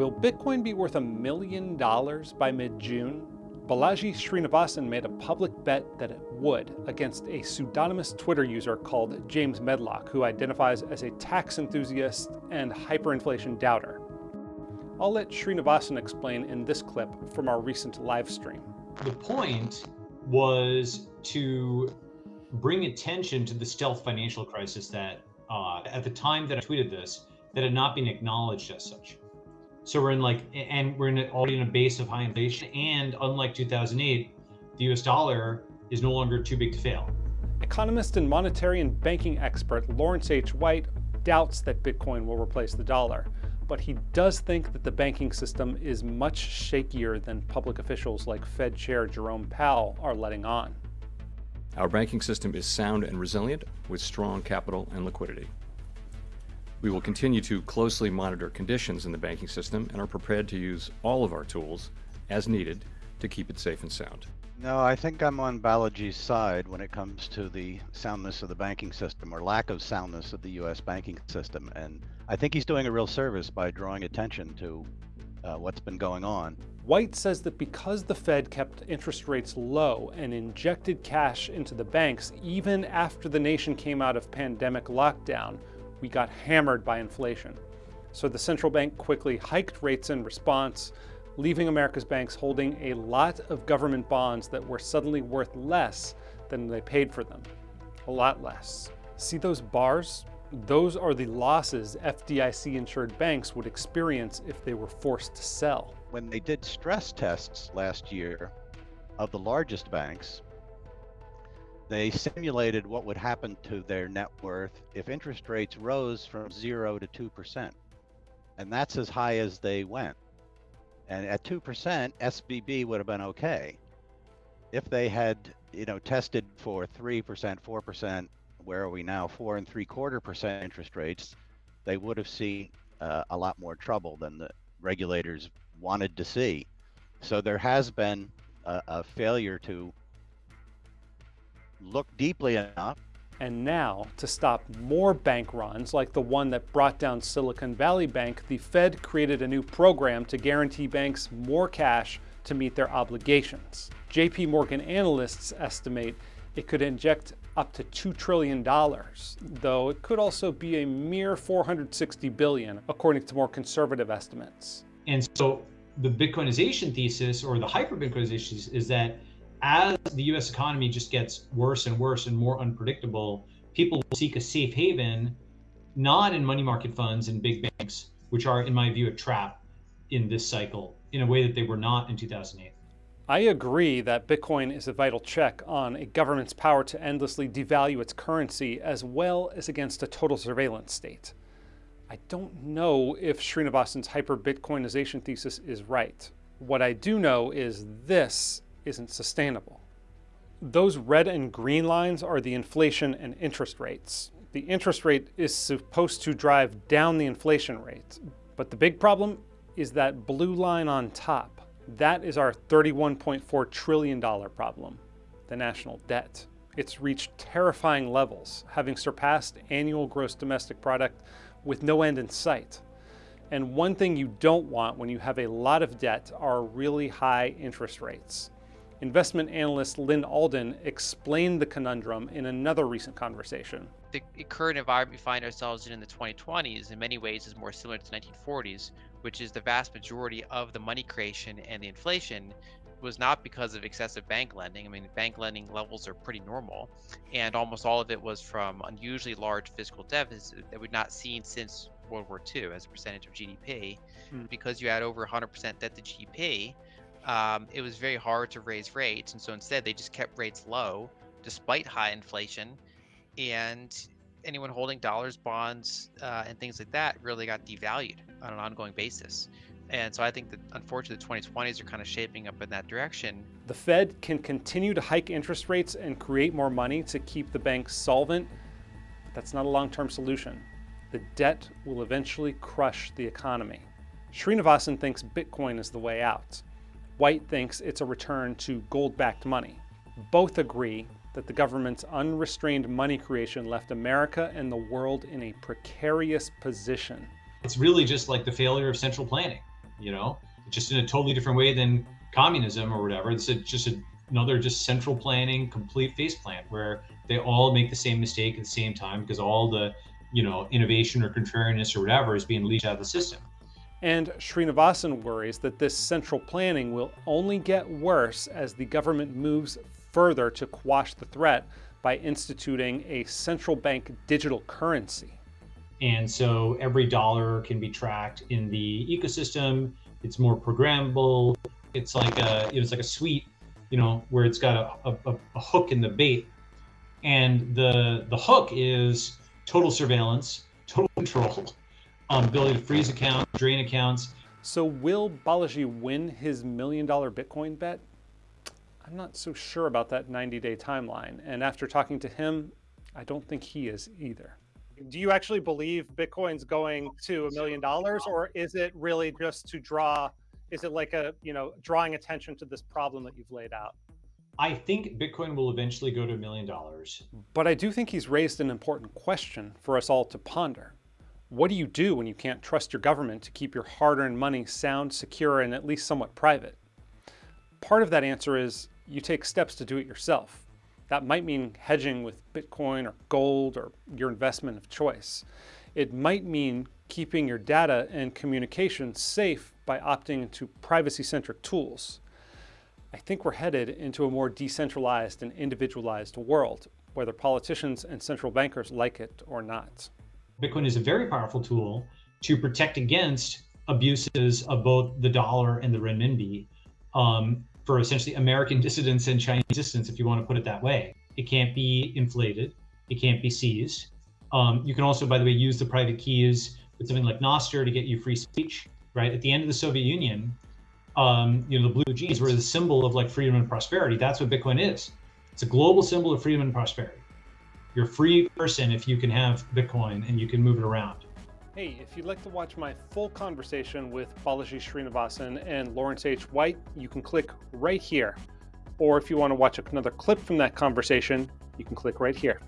Will Bitcoin be worth a million dollars by mid-June? Balaji Srinivasan made a public bet that it would against a pseudonymous Twitter user called James Medlock, who identifies as a tax enthusiast and hyperinflation doubter. I'll let Srinivasan explain in this clip from our recent live stream. The point was to bring attention to the stealth financial crisis that uh, at the time that I tweeted this, that had not been acknowledged as such. So we're in like, and we're in already in a base of high inflation. And unlike 2008, the US dollar is no longer too big to fail. Economist and monetary and banking expert Lawrence H. White doubts that Bitcoin will replace the dollar, but he does think that the banking system is much shakier than public officials like Fed Chair Jerome Powell are letting on. Our banking system is sound and resilient with strong capital and liquidity. We will continue to closely monitor conditions in the banking system and are prepared to use all of our tools as needed to keep it safe and sound. No, I think I'm on Balaji's side when it comes to the soundness of the banking system or lack of soundness of the U.S. banking system. And I think he's doing a real service by drawing attention to uh, what's been going on. White says that because the Fed kept interest rates low and injected cash into the banks even after the nation came out of pandemic lockdown, we got hammered by inflation. So the central bank quickly hiked rates in response, leaving America's banks holding a lot of government bonds that were suddenly worth less than they paid for them. A lot less. See those bars? Those are the losses FDIC-insured banks would experience if they were forced to sell. When they did stress tests last year of the largest banks, they simulated what would happen to their net worth if interest rates rose from 0 to 2%. And that's as high as they went. And at 2%, SVB would have been okay. If they had, you know, tested for 3%, 4%, where are we now? Four and three quarter percent interest rates, they would have seen uh, a lot more trouble than the regulators wanted to see. So there has been a, a failure to look deeply enough. And now, to stop more bank runs like the one that brought down Silicon Valley Bank, the Fed created a new program to guarantee banks more cash to meet their obligations. JP Morgan analysts estimate it could inject up to $2 trillion, though it could also be a mere 460 billion, according to more conservative estimates. And so the Bitcoinization thesis or the hyper-Bitcoinization is that as the US economy just gets worse and worse and more unpredictable, people will seek a safe haven, not in money market funds and big banks, which are, in my view, a trap in this cycle in a way that they were not in 2008. I agree that Bitcoin is a vital check on a government's power to endlessly devalue its currency as well as against a total surveillance state. I don't know if Srinivasan's hyper-Bitcoinization thesis is right. What I do know is this isn't sustainable. Those red and green lines are the inflation and interest rates. The interest rate is supposed to drive down the inflation rate, but the big problem is that blue line on top. That is our $31.4 trillion problem, the national debt. It's reached terrifying levels, having surpassed annual gross domestic product with no end in sight. And one thing you don't want when you have a lot of debt are really high interest rates. Investment analyst Lyn Alden explained the conundrum in another recent conversation. The current environment we find ourselves in in the 2020s in many ways is more similar to the 1940s, which is the vast majority of the money creation and the inflation was not because of excessive bank lending. I mean, bank lending levels are pretty normal, and almost all of it was from unusually large fiscal deficits that we've not seen since World War II as a percentage of GDP. Hmm. Because you had over 100% debt to GDP, um, it was very hard to raise rates, and so instead they just kept rates low despite high inflation, and anyone holding dollars, bonds, uh, and things like that really got devalued on an ongoing basis. And so I think that unfortunately the 2020s are kind of shaping up in that direction. The Fed can continue to hike interest rates and create more money to keep the banks solvent, but that's not a long-term solution. The debt will eventually crush the economy. Srinivasan thinks Bitcoin is the way out. White thinks it's a return to gold-backed money. Both agree that the government's unrestrained money creation left America and the world in a precarious position. It's really just like the failure of central planning. You know, just in a totally different way than communism or whatever. It's a, just a, another just central planning, complete face plant where they all make the same mistake at the same time because all the you know innovation or contrariness or whatever is being leached out of the system. And Srinivasan worries that this central planning will only get worse as the government moves further to quash the threat by instituting a central bank digital currency. And so every dollar can be tracked in the ecosystem. It's more programmable. It's like a it's like a suite, you know, where it's got a, a, a hook in the bait, and the the hook is total surveillance, total control, um, ability to freeze accounts, drain accounts. So will Balaji win his million dollar Bitcoin bet? I'm not so sure about that 90 day timeline. And after talking to him, I don't think he is either. Do you actually believe Bitcoin's going to a million dollars or is it really just to draw, is it like a, you know, drawing attention to this problem that you've laid out? I think Bitcoin will eventually go to a million dollars. But I do think he's raised an important question for us all to ponder. What do you do when you can't trust your government to keep your hard-earned money sound, secure, and at least somewhat private? Part of that answer is you take steps to do it yourself. That might mean hedging with Bitcoin or gold or your investment of choice. It might mean keeping your data and communication safe by opting into privacy-centric tools. I think we're headed into a more decentralized and individualized world, whether politicians and central bankers like it or not. Bitcoin is a very powerful tool to protect against abuses of both the dollar and the renminbi. Um, for essentially American dissidents and Chinese dissidents, if you want to put it that way. It can't be inflated. It can't be seized. Um, you can also, by the way, use the private keys with something like Nostr to get you free speech, right? At the end of the Soviet Union, um, you know, the blue jeans were the symbol of like freedom and prosperity. That's what Bitcoin is. It's a global symbol of freedom and prosperity. You're a free person if you can have Bitcoin and you can move it around. Hey, if you'd like to watch my full conversation with Balaji Srinivasan and Lawrence H. White, you can click right here. Or if you want to watch another clip from that conversation, you can click right here.